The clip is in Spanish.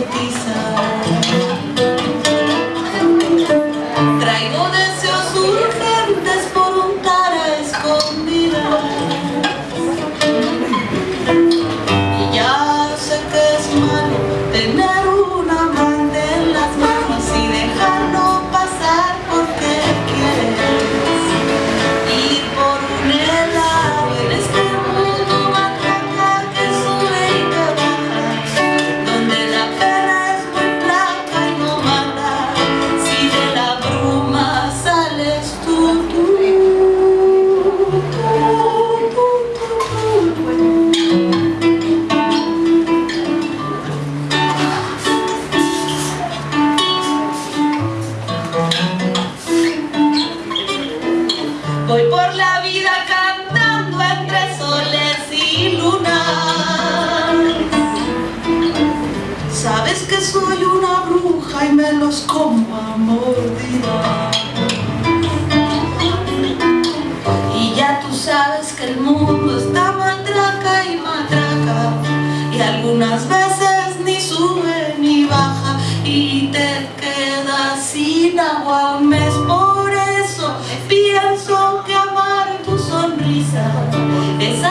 the of. Voy por la vida cantando entre soles y lunas. Sabes que soy una bruja y me los como a mordida. Y ya tú sabes que el mundo está matraca y matraca. Y algunas veces ni sube ni baja y te quedas sin agua. It's